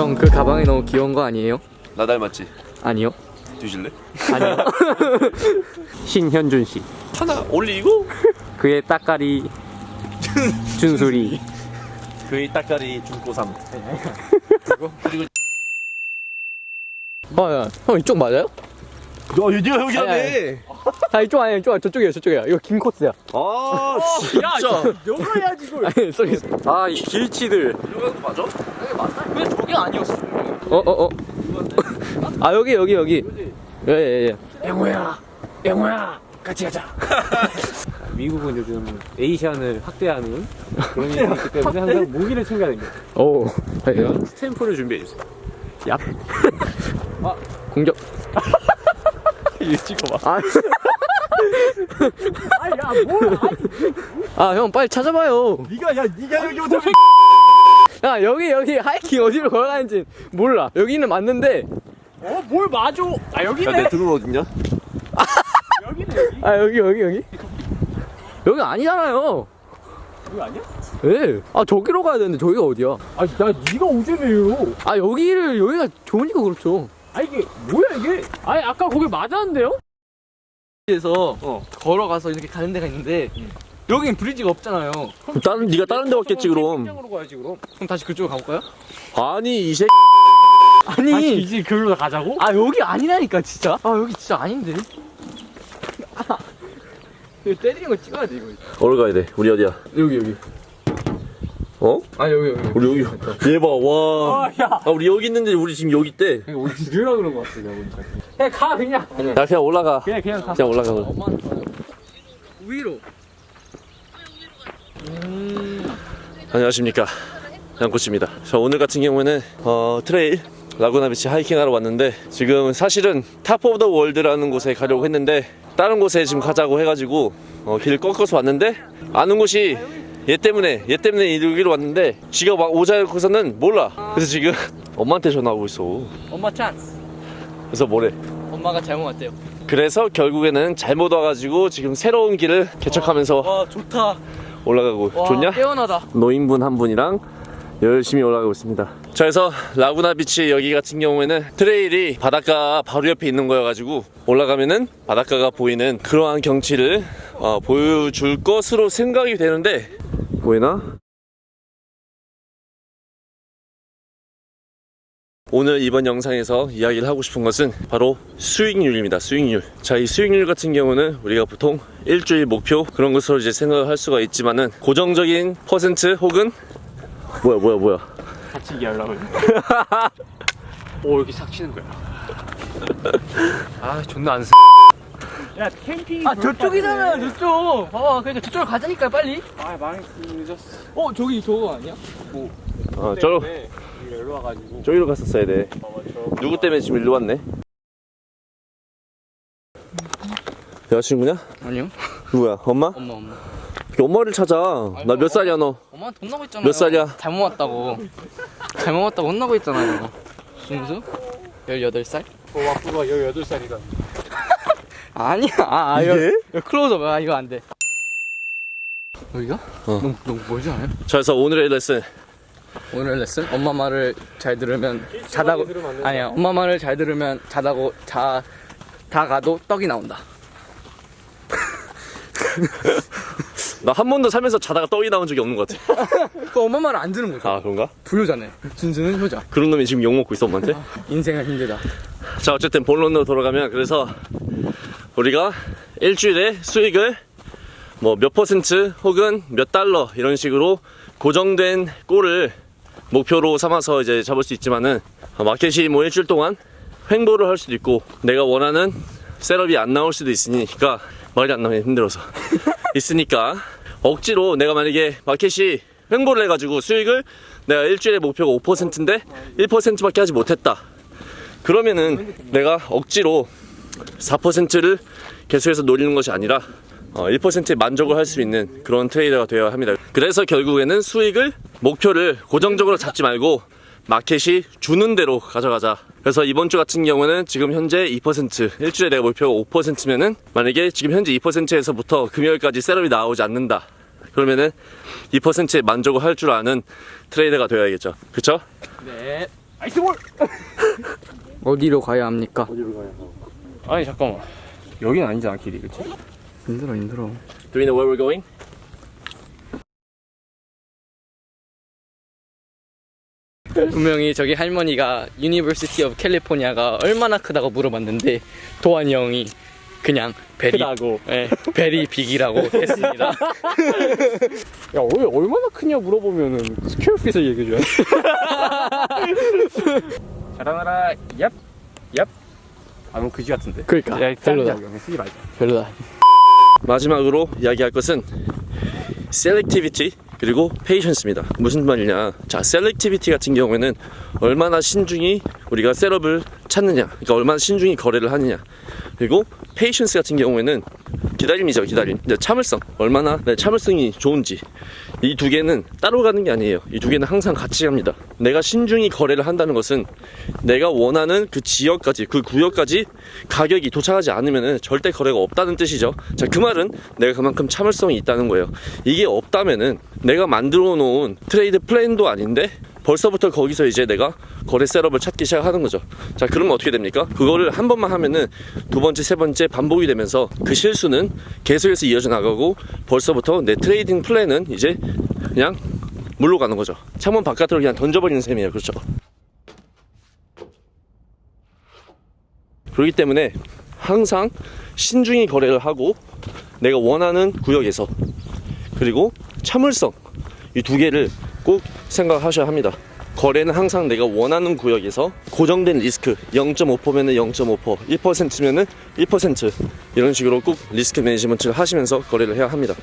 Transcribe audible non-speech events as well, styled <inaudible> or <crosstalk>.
형 그 가방이 너무 귀여운 거 아니에요? 나 닮았지? 아니요. 뒤질래? 아니요. <laughs> 신현준 씨. 하나 올리고 그의 따까리 준수리. 그의 따까리 중고3 어, 야, 형 이쪽 맞아요? 야 유디가 여기 하네 아 이쪽 아니야 이쪽 저쪽이에요 저쪽이에요. 이거 긴 코스야. 아 진짜 너가 해야지 이걸. 아니 저기 아이 길치들. 이거 맞아? 왜 저게 아니었어? 어 어 어. <laughs> 아 여기 여기 여기. 예 예 예. 영호야, 영호야, 같이 가자. <laughs> 미국은 요즘 에이시안을 학대하는 그런 일이 있기 때문에 항상 무기를 챙겨야 됩니다. 오. 예. 스탬프를 준비해 주세요. 얍. <laughs> 아 공격. 이거 찍어봐 아. 아야 뭘? 아형 빨리 찾아봐요. 니가 야 니가 여기 오자 야 여기 여기 하이킹 어디로 걸어가는지 몰라. 여기는 맞는데 어 뭘 맞아? 아 여기네. 야내 드론 어딨냐? <laughs> 여기네 여기. 아 여기 여기 여기 여기 아니잖아요. 여기 아니야? 예. 아 저기로 가야 되는데 저기가 어디야? 아니 나 네가 오재매요. 아 여기를 여기가 좋으니까 그렇죠. 아 이게 뭐야 이게? 아니 아까 거기 맞았는데요? 에서 걸어가서 이렇게 가는 데가 있는데 여긴 브리지가 없잖아요. 다른 네가 다른 데 왔겠지 그럼 장으로 가야지 그럼. 그럼 다시 그쪽으로 가볼까요? 아니 이새 다시 아니 이제 글로 가자고? 아 여기 아니라니까 진짜. 아 여기 진짜 아닌데. <laughs> 아, 이거 때리는 거 찍어야 돼 이거. 어디 가야 돼? 우리 어디야? 여기 여기. 어? 아 여기 여기. 우리 여기 얘봐 와 아 야. 아, 우리 여기 있는데 우리 지금 여기 있대 우리 죽으라 그런 거 같아 내가 보니까. 그냥 가 그냥. 야 그냥 올라가 그냥 그냥 가. 그냥 올라가. 엄마는. 위로. 안녕하십니까 양코치입니다 자 오늘 같은 경우에는 어, trail 라구나 비치 하이킹하러 왔는데 지금 사실은 Top of the World라는 곳에 가려고 했는데 다른 곳에 지금 가자고 해가지고 어, 길을 꺾어서 왔는데 아는 곳이 얘 때문에 얘 때문에 여기로 왔는데 지가 막 오자고서는 몰라 그래서 지금 엄마한테 전화하고 있어 엄마 찬스. 그래서 뭐래 엄마가 잘못 왔대요. 그래서 결국에는 잘못 와가지고 지금 새로운 길을 개척하면서 와 좋다. 올라가고 와, 좋냐? 깨어나다. 노인분 한 분이랑 열심히 올라가고 있습니다. 자, 그래서 라구나 비치 여기 같은 경우에는 trail이 바닷가 바로 옆에 있는 거여가지고 올라가면은 바닷가가 보이는 그러한 경치를 어, 보여줄 것으로 생각이 되는데 보이나? 오늘 이번 영상에서 이야기를 하고 싶은 것은 바로 수익률입니다. 수익률. 자, 이 수익률 같은 경우는 우리가 보통 일주일 목표 그런 것으로 이제 생각을 할 수가 있지만은 고정적인 퍼센트 혹은 뭐야 뭐야 뭐야 같이 얘기하려고. <laughs> 오 이렇게 싹 치는 거야. <laughs> 아 존나 안 써. 야 캠핑. 아 저쪽이잖아요 저쪽. 봐봐 그러니까 저쪽으로 가자니까 빨리. 아 망했어 늦었어. 어 저기 저거 아니야? 어, 저로 때문에 여기로 와가지고. 저기로 갔었어야 돼 저. 누구 때문에 지금 일로 왔네 여자친구냐? 아니요. 누구야 엄마? 엄마 엄마. 엄마를 찾아 나 몇 살이야 너 엄마한테 혼나고 있잖아요. 몇 살이야? 잘못 왔다고. 잘못 왔다고 혼나고 있잖아요. 순수? 18살? 어 와꾸가 18살이다. <laughs> 아니야. 아, 아 이게? 이거, 이거 클로즈업. 아 이거 안 돼. 여기가? 어. 너무 너무 멀지 않아요? 자 그래서 오늘의 레슨 오늘 레슨 엄마 말을 잘 들으면 자다고. 아니야. 엄마 말을 잘 들으면 자다고 자 다 가도 떡이 나온다. <laughs> 나 한 번도 살면서 자다가 떡이 나온 적이 없는 것 같아 <laughs> 그 엄마 말을 안 듣는 거죠. 아 그런가? 불효자네. 준수는 효자. 그런 놈이 지금 욕먹고 있어 엄마한테? 인생은 힘들다. 자 어쨌든 본론으로 돌아가면 그래서 우리가 일주일에 수익을 뭐 몇 퍼센트 혹은 몇 달러 이런 식으로 고정된 goal을 목표로 삼아서 이제 잡을 수 있지만은 어, 마켓이 뭐 일주일 동안 횡보를 할 수도 있고 내가 원하는 setup이 안 나올 수도 있으니까 말이 안 나오면 힘들어서. <laughs> 있으니까. 억지로 내가 만약에 마켓이 횡보를 해가지고 수익을 내가 일주일에 목표가 5%인데 1%밖에 하지 못했다. 그러면은 내가 억지로 4%를 계속해서 노리는 것이 아니라 어, 1%에 만족을 할 수 있는 그런 trader가 되어야 합니다. 그래서 결국에는 수익을 목표를 고정적으로 잡지 말고 마켓이 주는 대로 가져가자. 그래서 이번 주 같은 경우는 지금 현재 2% 일주일에 내가 목표가 5%면은 만약에 지금 현재 2%에서부터 금요일까지 setup이 나오지 않는다. 그러면은 2%에 만족을 할 줄 아는 trader가 되어야겠죠. 그쵸? 네. 아이스볼! 어디로 가야 합니까? 어디로 가야 아니 잠깐만 여긴 아니잖아 길이 그치? 힘들어 힘들어 Do we know where we're going? 분명히 저기 할머니가 University of California가 얼마나 크다고 물어봤는데 도환이 형이 그냥 very 크다고 예, very big이라고 했습니다. <laughs> 야 왜 얼마나 크냐 물어보면은 square feet을 얘기해줘야 <laughs> 자라나라 얍! 얍! 아 너무 그지 같은데 그러니까 야 별로다. 별로다 쓰지 말자 별로다. 마지막으로 이야기할 것은 selectivity 그리고 patience입니다. 무슨 말이냐? 자, selectivity 같은 경우에는 얼마나 신중히 우리가 setup을 찾느냐, 그러니까 얼마나 신중히 거래를 하느냐. 그리고 patience 같은 경우에는 기다림이죠, 기다림. 참을성, 얼마나 내 참을성이 좋은지. 이 두 개는 따로 가는 게 아니에요. 이 두 개는 항상 같이 갑니다. 내가 신중히 거래를 한다는 것은 내가 원하는 그 지역까지, 그 구역까지 가격이 도착하지 않으면 절대 거래가 없다는 뜻이죠. 자, 그 말은 내가 그만큼 참을성이 있다는 거예요. 이게 없다면은 내가 만들어 놓은 trade plan도 아닌데 벌써부터 거기서 이제 내가 거래 setup을 찾기 시작하는 거죠. 자, 그러면 어떻게 됩니까? 그거를 한 번만 하면은 두 번째, 세 번째 반복이 되면서 그 실수는 계속해서 이어져 나가고 벌써부터 내 trading plan은 이제 그냥 물로 가는 거죠. 창문 바깥으로 그냥 던져버리는 셈이에요. 그렇죠. 그렇기 때문에 항상 신중히 거래를 하고 내가 원하는 구역에서 그리고 참을성 이 두 개를 꼭 생각하셔야 합니다. 거래는 항상 내가 원하는 구역에서 고정된 리스크 0.5%면은 0.5% 1%면은 1% 이런 식으로 꼭 리스크 매니지먼트를 하시면서 거래를 해야 합니다.